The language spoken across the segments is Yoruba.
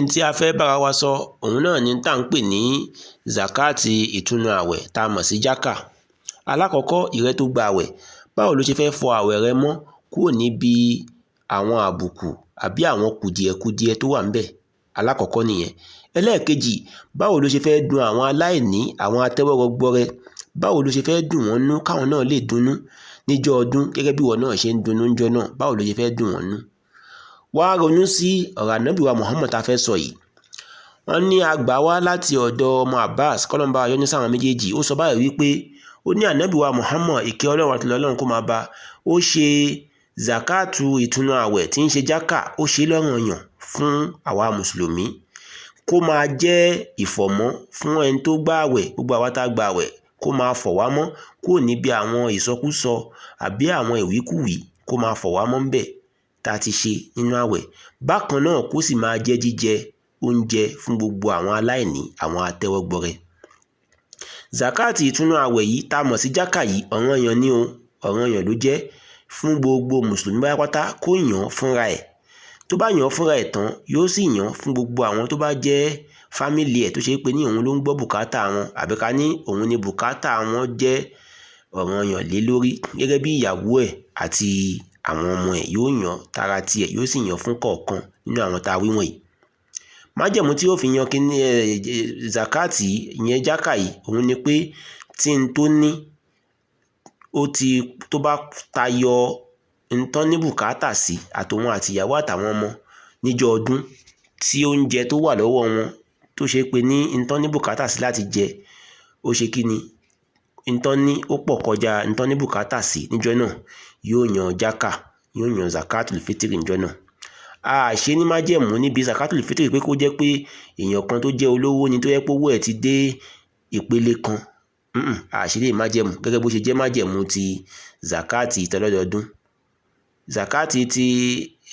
n tí a fẹ́ bára wa sọ òun náà ni tá ń pè ní zakati ìtúnu àwẹ̀ tá a mọ̀ sí jákà alákọ̀ọ́kọ́ ìrẹ́ tó gba àwẹ̀. Báwo ló ṣe fẹ́ fọ àwẹ̀ rẹ mọ́ kúrò níbi àwọn àbùkù àbí àwọn kùdìẹ̀kudiẹ tó wà ńbẹ̀ alákọ̀ọ́kọ́ nìyẹn. Ẹlẹ́ẹ̀kejì báwo ló ṣe fẹ́ dun àwọn aláìní àwọn atẹ́wọ́rọgbọrẹ? Báwo ló ṣe fẹ́ dùn wọ́n nú káwọn náà lè dunnú níjọ́ ọdún gẹ́gẹ́ bí ìwọ náà ṣe ń dunnú níjọ́ náà? Báwo ló ṣe fẹ́ dùn wọ́n nú wá ronú sí ọ̀rọ̀ ànábì wa Muhammad tá a fẹ́ sọ yìí. Wọ́n ní àgbà wá láti ọ̀dọ̀ ọmọ Abbas kọ́lọ́mbà ayọ́ní sáwọn méjèèjì. Ó sọ báyìí wípé ó ní ànábì wa Muhammad ìkẹ́ ọlọ́run àti ọlọ́run kó máa bá ó ṣe zakatu ìtúnu àwẹ̀ tí ń ṣe jákà ó ṣe lọ́ranyàn fún àwa mùsùlùmí. Kó máa jẹ́ ìfọ̀mọ́ fún ẹni tó gbà àwẹ̀ gbogbo àwa tá a gbà àwẹ̀ kó máa fọ̀ wá mọ́ kúrò níbi àwọn ìsọkúsọ àbí àwọn ìwíkúwìí kó máa fọ̀ wá mọ́ ńbẹ̀ tá a ti ṣe nínú àwẹ̀. Bákan náà kó sì máa jẹ́ jíjẹ oúnjẹ fún gbogbo àwọn aláìní àwọn atẹ́wọ́gbọrẹ. Zakati ìtúnu àwẹ̀ yìí tá a mọ̀ sí jákà yìí ọ̀ranyàn ni o ọ̀ranyàn ló jẹ́ fún gbogbo mùsùlùmí pátápátá kó yàn án fúnra ẹ̀. Tó bá yàn án fúnra ẹ̀ tán yóò sì yàn án fún gbogbo àwọn tó bá jẹ́ fámìlì ẹ̀ tó ṣe pé ní òun ló ń gbọ́ bùkátà wọn àbí ká ní òun ni bùkátà wọn jẹ́ ọ̀ranyàn lé lórí gẹ́gẹ́ bí ìyàwó ẹ̀ àti àwọn ọmọ ẹ̀ yóò yàn tara tiẹ̀ yóò sì yàn fún kọ̀ọ̀kan nínú àwọn tá a wí wọ̀nyí. Májẹ̀mú tí yóò fi yan kíní ẹ zakati ìyẹn jákà yìí òun ni pé tí n tó ní ó ti tó bá tayọ ntán ní bùkátà sí àtòun àtìyàwó àtàwọn ọmọ níjọ́ ọdún tí oúnjẹ tó wà lọ́wọ́ wọn tó ṣe pé ní ntán ní bùkátà sí láti jẹ ó ṣe kí ni ntán ní ó pọ̀ kọjá ntán ní bùkátà sí níjọ́ náà yóò yan jákà yóò yan zakatul fitiri níjọ́ náà. A ṣe ní májẹ̀mú níbi zakatul fitiri pé kó jẹ́ pé èèyàn kan tó jẹ́ olówó ni tó yẹ pé owó ẹ̀ ti dé ìpele kan. A ṣe lè májẹ̀mú gẹ́gẹ́ bó ṣe jẹ́ májẹ̀mú ti zakati tọlọ́dọọdún zakati ti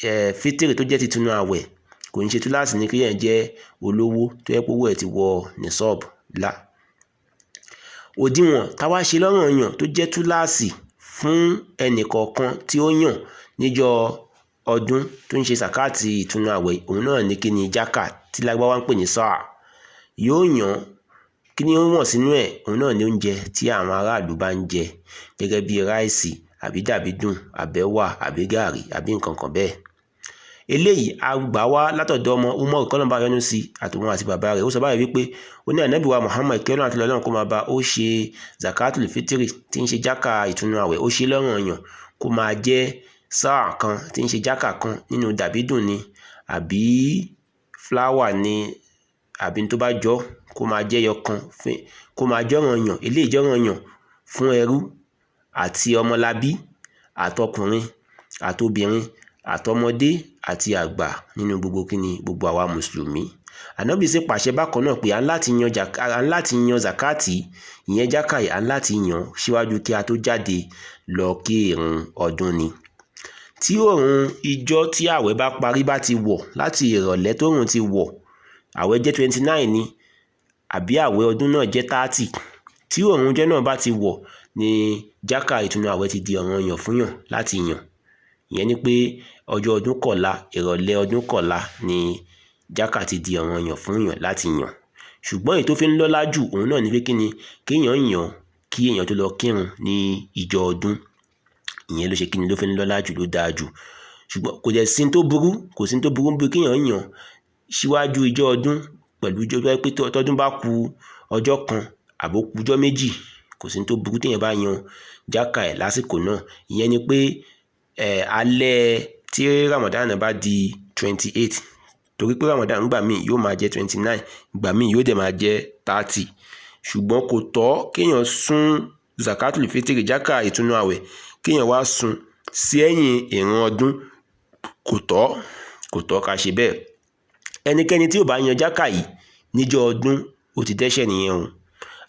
eh, fitiri tó jẹ́ titunu àwẹ̀ kò ní ṣe túláàsì ní kéèyàn jẹ́ olówó tó yẹ pé owó ẹ̀ ti wọ nisọ́ọ̀bù la òdiwọ̀n táwa ṣe lọ́ranyàn tó jẹ́ túláàsì fún ẹnìkọ̀ọ̀kan tí ó yàn níjọ́ ọdún tó ń ṣe sàkáàtì ìtúnu àwẹ̀ òun náà ní kí ni jákà tí lágbáwá ń pè ní sáà. Yóò yàn kí ni ó wọ̀n sínú ẹ̀? Òun náà ní oúnjẹ tí àwọn aráàlú bá ń jẹ gẹ́gẹ́ bí ráìsì àbí dàbídùn àbẹ́wà àbí gààrí àbí nǹkan kan bẹ́ẹ̀ eléyìí a gbà wá látọ̀dọ̀ ọmọ umar kọ́nàbà yọ́nú sí àtòun àti bàbá rẹ̀. Ó sọ báyìí wípé ó ní ànábì wa muhammad kẹ́lọ́n àti lọ́lọ́run kó máa bá ó ṣe zakatul fitiri tí ń ṣe jákà ìtúnu àwẹ̀ ó ṣe lọ́ranyàn kó máa jẹ́ sáà kan tí ń ṣe jákà kan nínú dàbídùn ni àbí fúláwà ni àbí tó bá jọ kó máa jẹ́ yọ kan kó máa jọ́ranyàn eléyìí jọ́ranyàn fún ẹrú àti ọmọlábí àtọkùnrin àtobìnrin àtọmọdé àti àgbà nínú gbogbo kíni gbogbo àwa mùsùlùmí. Ànábì sì pàṣẹ bákan náà pé à ń láti yan zakati ìyẹn jákàyè à ń láti yan síwájú kí a tó jáde lọ kí ìrun ọdún ni. Tí òòrùn ìjọ tí ààwẹ̀ bá parí bá ti wọ̀ láti ìrọ̀lẹ́ tóòrùn ti wọ̀ ààwẹ̀ jẹ́ twenty nine ni àbí ààwẹ̀ ọdún náà jẹ́ thirty. Tí òòrùn ọjọ́ náà bá ti wọ̀ ni jákà ìtúnu ààwẹ̀ ti di ọ̀ranyàn fún yàn láti yàn ìyẹn ni pé ọjọ́ ọdún kọ̀la ìrọ̀lẹ́ ọdún kọ̀la ni jákà ti di ọ̀ranyàn fún yàn láti yàn. Ṣùgbọ́n èyí tó fi ń lọ́lá jù òun náà ni pé kí ni? Kéèyàn yàn kí èèyàn tó lọ kírun ní ìjọ ọdún. Ìyẹn ló ṣe kí ni ló fi ń lọ́lá jù ló dáa jù. Ṣùgbọ́n kò dẹ̀ sí tó burú kò sí tó burú bí kéèyàn yàn síwájú ìjọ ọdún pẹ̀lú ìjọ pé tọdún bá ku ọjọ́ kan àbó ku ọjọ́ méjì kò sí tó burú téèyàn bá yan jákà ẹ̀ lásìkò náà. Ìyẹn ni pé ẹ̀ alẹ́ tí Ramadan bá di twenty eight torí pé Ramadan gbà míì yóò máa jẹ́ twenty nine gbà míì yóò dẹ̀ máa jẹ́ thirty. Ṣùgbọ́n kò tọ́ kéèyàn sún zakatul fitiri jákà ìtúnu àwẹ̀ kéèyàn wá sún sí ẹ̀yìn ìran ọdún. Kò tọ́ kò tọ́ ká ṣe bẹ́ẹ̀. Ẹnikẹ́ni tí ò bá yan jákà yìí níjọ́ ọdún ó ti dẹ́ṣẹ̀ nìyẹn o.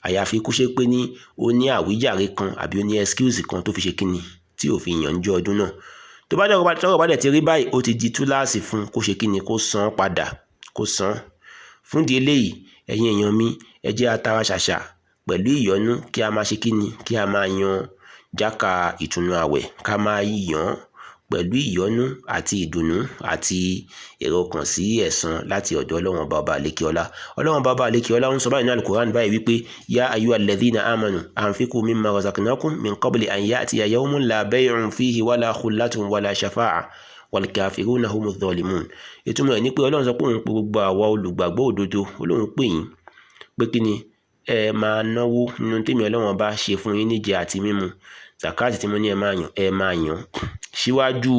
Àyàfi kó ṣe pé ní ó ní àwíjàre kan àbí ó ní excuse kan tó fi ṣe kíni tí ò fi yàn níjọ́ ọdún náà. Tó bá dẹ̀rọ tọ́rọ̀ bá dẹ̀ ti rí báyìí ó ti di túláàsì fún kó ṣe kíni kó san padà kó san fún di eléyìí ẹ̀yin èèyàn mi ẹ jẹ́ atara ṣàṣà pẹ̀lú ìyọ́nú kí a máa ṣe kíni kí a máa yan jákà ìtùnú àwẹ̀ ká máa yàn pẹ̀lú ìyọ́nú àti ìdùnnú àti èrò kan sí ẹ̀san láti ọ̀dọ̀ ọlọ́run bàbá àlékiọlá ọlọ́run bàbá àlékiọlá ń sọ báyìí ní alukoran báyìí wípé yá ayú alladhina amanu anfiqu mimma razaqnakum min qabli an ya'tiya yawmun la bay'un fihi wala khullatun wala shafa'a wal kafiruna humu dhalimun ìtumọ̀ ẹ̀ ní pé ọlọ́run sọ pé òun pe gbogbo àwa olùgbàgbọ́ òdodo olóhùn pè yín pé kí ni ẹ máa náwó nínú tèmi ọlọ́run bá ṣe fún yín níjẹ àti mímu. Zakati tí mo ní ẹ máa yàn ẹ máa yàn. Síwájú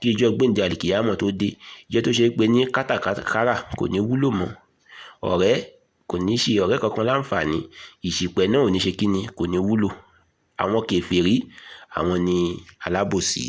kí ìjọ gbẹ̀ǹdẹ̀ àlìkìyàmọ̀ tó dé ìjọ tó ṣe pé ní kátàkárà kò ní wúlò mọ́. Ọ̀rẹ́ kò ní ṣe ọ̀rẹ́ kankan láǹfààní. Ìṣìpẹ̀ náà ò ní ṣe kíni kò ní wúlò. Àwọn kèfèrí àwọn ni alábòsí